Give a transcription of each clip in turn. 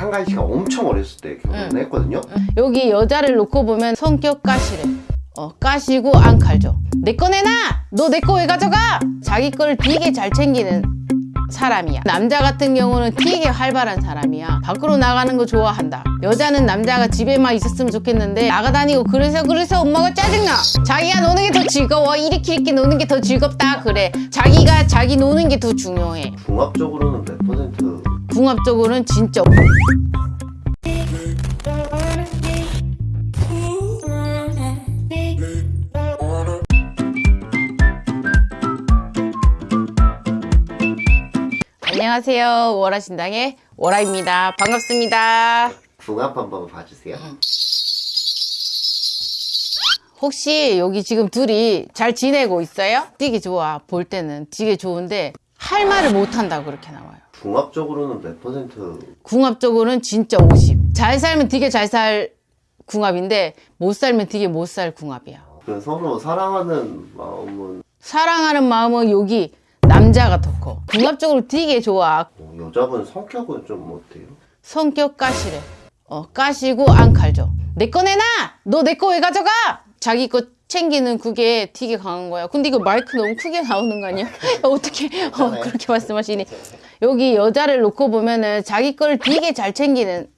한가희 씨가 엄청 어렸을 때 결혼을 했거든요. 여기 여자를 놓고 보면 성격 까시래. 어, 까시고 안 칼죠. 내 거 내놔! 너 내 거 왜 가져가! 자기 걸 되게 잘 챙기는 사람이야. 남자 같은 경우는 되게 활발한 사람이야. 밖으로 나가는 거 좋아한다. 여자는 남자가 집에만 있었으면 좋겠는데 나가다니고 그래서 그래서 엄마가 짜증나. 자기가 노는 게 더 즐거워. 이렇게 이렇게 노는 게 더 즐겁다. 그래. 자기가 자기 노는 게 더 중요해. 궁합적으로는 몇 퍼센트? 궁합적으로는 진짜 안녕하세요. 월화신당의 월화입니다. 반갑습니다. 궁합 한번 봐주세요. 혹시 여기 지금 둘이 잘 지내고 있어요? 되게 좋아. 볼 때는 되게 좋은데 할 말을 못 한다고 그렇게 나와요. 궁합적으로는 몇 퍼센트? 궁합적으로는 진짜 50. 잘 살면 되게 잘 살 궁합인데 못 살면 되게 못 살 궁합이야. 그 서로 사랑하는 마음은 사랑하는 마음은 여기 남자가 더 커. 궁합적으로 되게 좋아. 어, 여자분 성격은 좀 어때요? 성격 까시래. 어, 까시고 안 칼죠. 내 거 내놔! 너 내 거 왜 가져가! 자기 거 챙기는 그게 되게 강한 거야. 근데 이거 마이크 너무 크게 나오는 거 아니야? 어떻게 어, 그렇게 말씀하시니? 여기 여자를 놓고 보면은 자기 걸 되게 잘 챙기는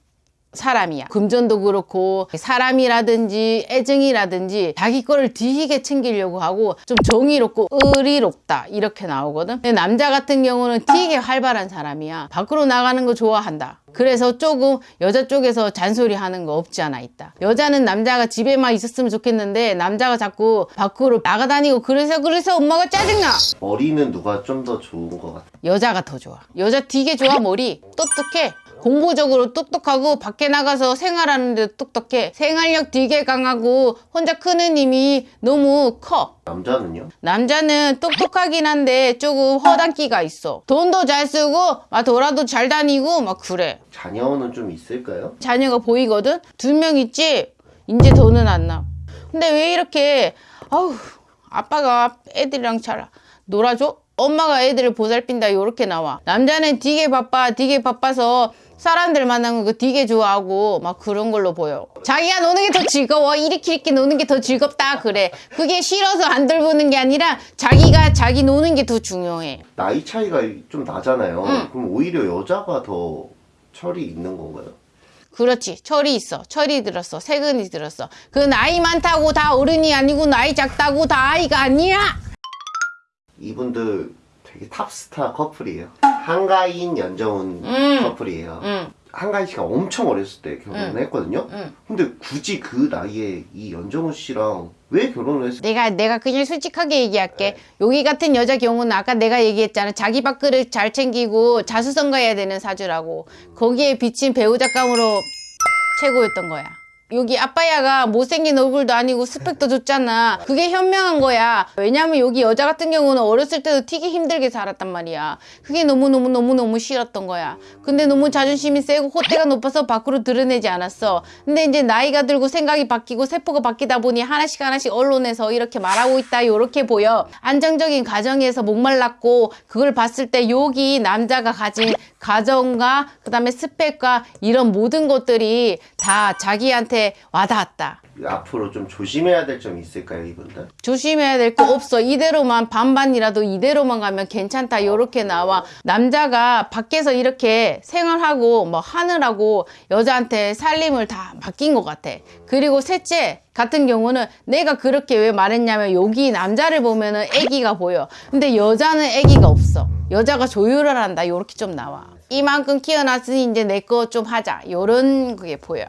사람이야. 금전도 그렇고 사람이라든지 애증이라든지 자기 거를 되게 챙기려고 하고 좀 정의롭고 의리롭다 이렇게 나오거든. 근데 남자 같은 경우는 되게 활발한 사람이야. 밖으로 나가는 거 좋아한다. 그래서 조금 여자 쪽에서 잔소리 하는 거 없지 않아 있다. 여자는 남자가 집에만 있었으면 좋겠는데 남자가 자꾸 밖으로 나가다니고 그래서 그래서 엄마가 짜증나. 머리는 누가 좀 더 좋은 것 같아요? 여자가 더 좋아. 여자 되게 좋아 머리. 똑똑해. 공부적으로 똑똑하고 밖에 나가서 생활하는 데 똑똑해. 생활력 되게 강하고 혼자 크는 힘이 너무 커. 남자는요? 남자는 똑똑하긴 한데 조금 허당기가 있어. 돈도 잘 쓰고 막 돌아도 잘 다니고 막 그래. 자녀는 좀 있을까요? 자녀가 보이거든? 두 명 있지? 이제 더는 안 나. 근데 왜 이렇게, 아우, 아빠가 애들이랑 잘 놀아줘? 엄마가 애들을 보살핀다, 요렇게 나와. 남자는 되게 바빠, 되게 바빠서 사람들 만나는 거 되게 좋아하고 막 그런 걸로 보여. 자기가 노는 게 더 즐거워. 이렇게 이렇게 노는 게 더 즐겁다, 그래. 그게 싫어서 안 돌보는 게 아니라 자기가 자기 노는 게 더 중요해. 나이 차이가 좀 나잖아요. 그럼 오히려 여자가 더 철이 있는 건가요? 그렇지. 철이 있어. 철이 들었어. 세근이 들었어. 그 나이 많다고 다 어른이 아니고 나이 작다고 다 아이가 아니야. 이분들 되게 탑스타 커플이에요. 한가인, 연정훈 음. 커플이에요. 응. 한가인 씨가 엄청 어렸을 때 결혼을 했거든요. 응. 근데 굳이 그 나이에 이 연정훈 씨랑 왜 결혼을 했을까? 내가 내가 그냥 솔직하게 얘기할게. 여기 같은 여자 경우는 아까 내가 얘기했잖아. 자기 밥그릇 잘 챙기고 자수성가해야 되는 사주라고. 거기에 비친 배우 작감으로 최고였던 거야. 여기 아빠야가 못생긴 얼굴도 아니고 스펙도 좋잖아. 그게 현명한 거야. 왜냐면 여기 여자 같은 경우는 어렸을 때도 되게 힘들게 살았단 말이야. 그게 너무너무너무너무 싫었던 거야. 근데 너무 자존심이 세고 호대가 높아서 밖으로 드러내지 않았어. 근데 이제 나이가 들고 생각이 바뀌고 세포가 바뀌다 보니 하나씩 하나씩 언론에서 이렇게 말하고 있다. 요렇게 보여. 안정적인 가정에서 목말랐고 그걸 봤을 때 여기 남자가 가진 가정과 그 다음에 스펙과 이런 모든 것들이 다 자기한테 와닿았다. 앞으로 좀 조심해야 될 점이 있을까요, 이분들? 조심해야 될 거 없어. 이대로만 반반이라도 이대로만 가면 괜찮다. 요렇게 나와. 남자가 밖에서 이렇게 생활하고 뭐 하느라고 여자한테 살림을 다 맡긴 것 같아. 그리고 셋째 같은 경우는 내가 그렇게 왜 말했냐면 여기 남자를 보면은 애기가 보여. 근데 여자는 애기가 없어. 여자가 조율을 한다. 요렇게 좀 나와. 이만큼 키워놨으니 이제 내 거 좀 하자. 요런 그게 보여.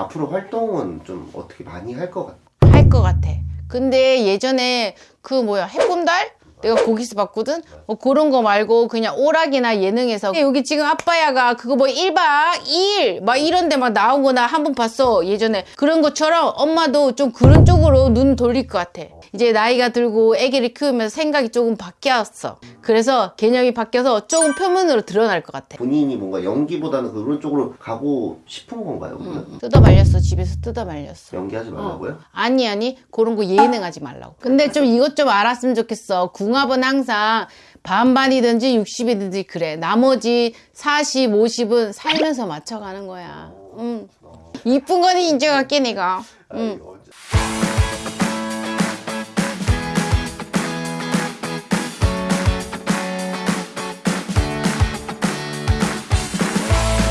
앞으로 활동은 좀 어떻게 많이 할 것 같아요? 할것 같아. 근데 예전에 그 뭐야 해본달? 내가 거기서 봤거든? 뭐 그런 거 말고 그냥 오락이나 예능에서 여기 지금 아빠야가 그거 뭐 1박 2일 막 이런 데 막 나온 거나 한 번 봤어 예전에. 그런 것처럼 엄마도 좀 그런 쪽으로 눈 돌릴 것 같아. 이제 나이가 들고 아기를 키우면서 생각이 조금 바뀌었어. 그래서 개념이 바뀌어서 조금 표면으로 드러날 것 같아. 본인이 뭔가 연기보다는 그런 쪽으로 가고 싶은 건가요, 그러면? 뜯어 말렸어 집에서 뜯어 말렸어. 연기하지 말라고요? 아니 아니 그런 거 예능하지 말라고. 근데 좀 이것 좀 알았으면 좋겠어. 궁 합은 항상 반반이든지 60이든지 그래. 나머지 40, 50은 살면서 맞춰가는 거야. 응. 이쁜 거는 인정할게, 내가. 아니, 어디